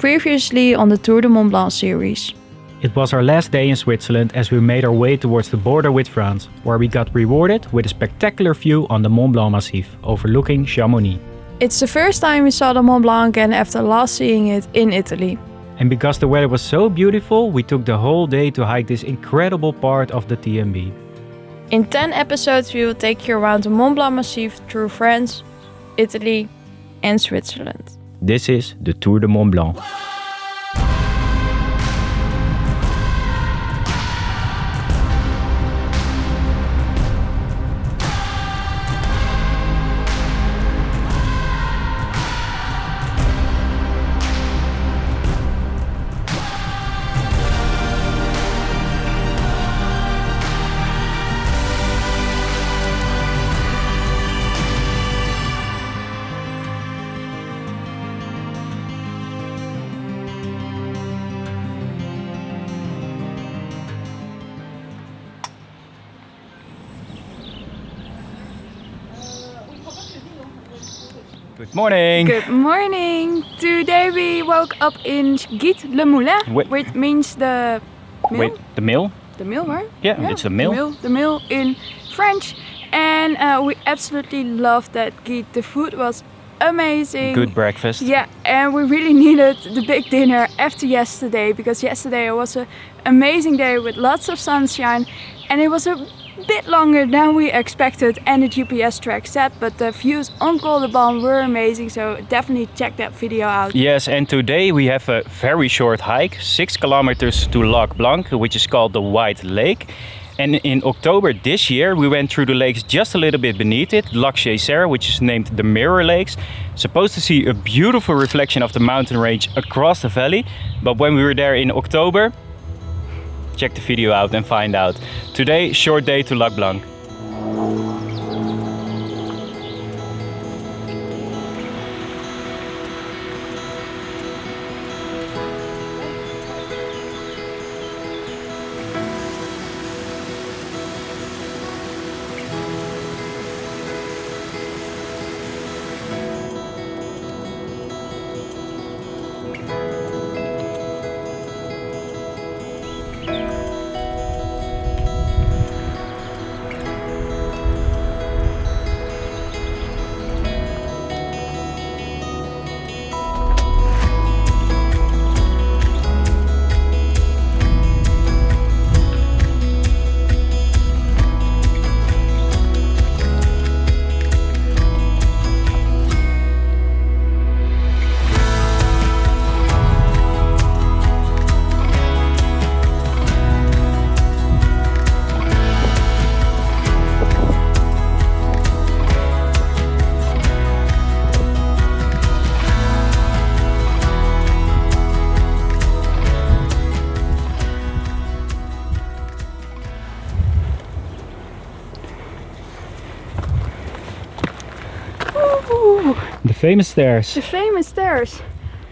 previously on the Tour de Mont Blanc series. It was our last day in Switzerland as we made our way towards the border with France, where we got rewarded with a spectacular view on the Mont Blanc Massif, overlooking Chamonix. It's the first time we saw the Mont Blanc again after last seeing it in Italy. And because the weather was so beautiful, we took the whole day to hike this incredible part of the TMB. In 10 episodes we will take you around the Mont Blanc Massif through France, Italy and Switzerland. This is the Tour de Mont Blanc. Good morning! Good morning! Today we woke up in Gite Le Moulin, Wait. which means the mill. Wait, the mill? The mill, right? Yeah, it's a mill. The mill, the mill in French. And uh, we absolutely loved that Gite. The food was amazing. Good breakfast. Yeah, and we really needed the big dinner after yesterday because yesterday it was an amazing day with lots of sunshine and it was a bit longer than we expected and the GPS track set, but the views on Col de were amazing so definitely check that video out. Yes, and today we have a very short hike, 6 kilometers to Lac Blanc, which is called the White Lake. And in October this year, we went through the lakes just a little bit beneath it, Lac Chésery, which is named the Mirror Lakes. Supposed to see a beautiful reflection of the mountain range across the valley. But when we were there in October, check the video out and find out. Today, short day to Lac Blanc. Famous stairs. the famous stairs.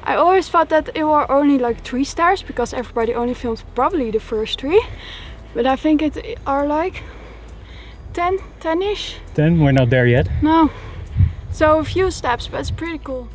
I always thought that it were only like three stairs because everybody only filmed probably the first three. But I think it are like 10, 10-ish. Then we're not there yet. No. So a few steps, but it's pretty cool.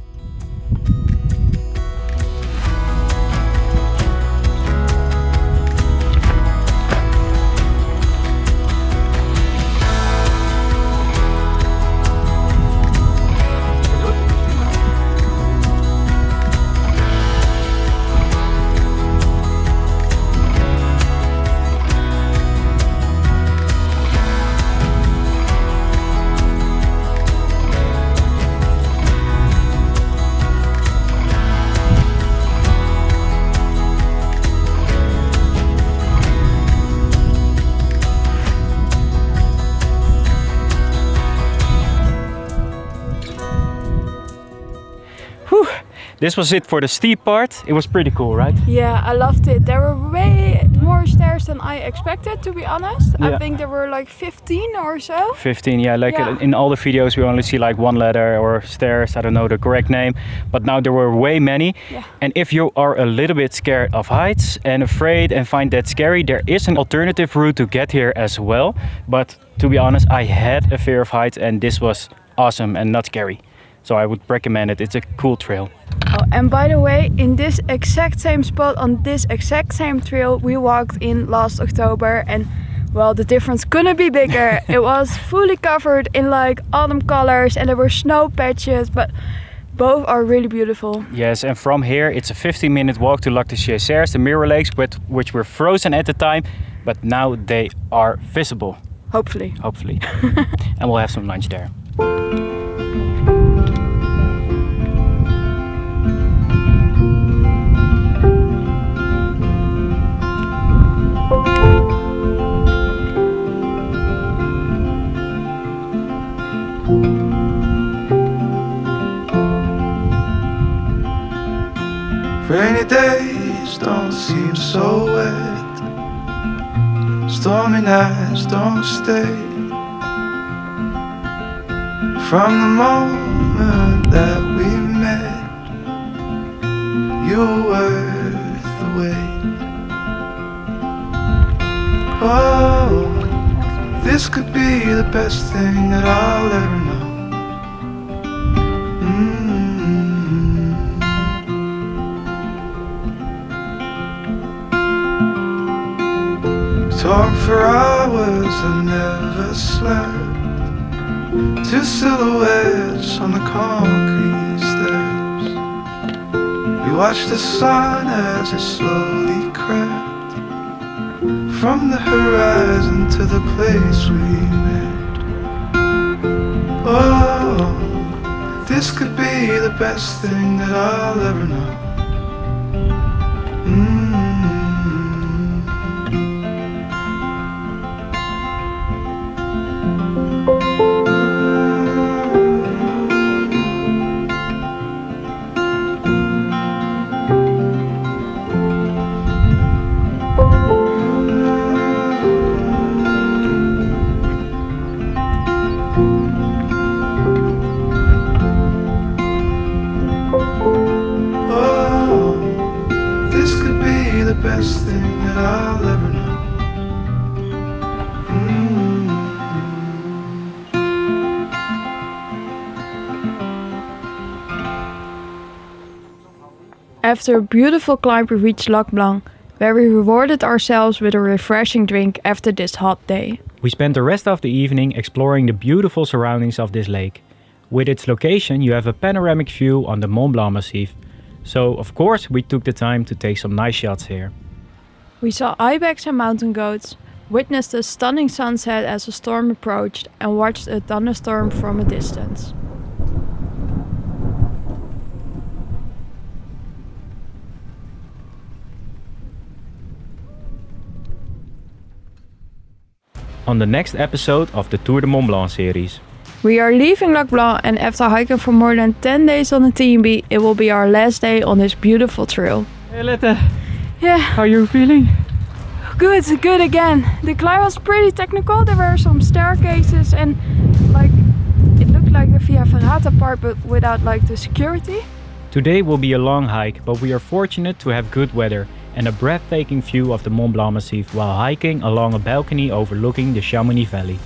This was it for the steep part. It was pretty cool, right? Yeah, I loved it. There were way more stairs than I expected, to be honest. Yeah. I think there were like 15 or so. 15 yeah like Yeah. uh, in all the videos we only see like one ladder or stairs i don't know the correct name but now there were way many Yeah. and if you are a little bit scared of heights and afraid and find that scary there is an alternative route to get here as well but to be honest i had a fear of heights and this was awesome and not scary So I would recommend it. It's a cool trail. Oh, and by the way, in this exact same spot on this exact same trail we walked in last October and well, the difference couldn't be bigger. it was fully covered in like autumn colors and there were snow patches, but both are really beautiful. Yes, and from here it's a 15 minute walk to Lac de Chéserys, the mirror lakes, which were frozen at the time, but now they are visible. Hopefully. Hopefully. and we'll have some lunch there. Don't so wet. Stormy nights don't stay. From the moment that we met, you were worth the wait. Oh, this could be the best thing that I'll ever know. Talk for hours and never slept. Two silhouettes on the concrete steps. We watched the sun as it slowly crept from the horizon to the place we met. Oh, this could be the best thing that I'll ever know. After a beautiful climb we reached Lac Blanc, where we rewarded ourselves with a refreshing drink after this hot day. We spent the rest of the evening exploring the beautiful surroundings of this lake. With its location, you have a panoramic view on the Mont Blanc Massif. So, of course, we took the time to take some nice shots here. We saw ibex and mountain goats, witnessed a stunning sunset as a storm approached, and watched a thunderstorm from a distance. On the next episode of the Tour de Mont Blanc series. We are leaving Lac Blanc, and after hiking for more than 10 days on the TMB, it will be our last day on this beautiful trail. Hey Lette, Yeah, how are you feeling? good, good again. The climb was pretty technical. There were some staircases and like it looked like the Via Ferrata part, but without like the security. Today will be a long hike, but we are fortunate to have good weather and a breathtaking view of the Mont Blanc Massif while hiking along a balcony overlooking the Chamonix Valley.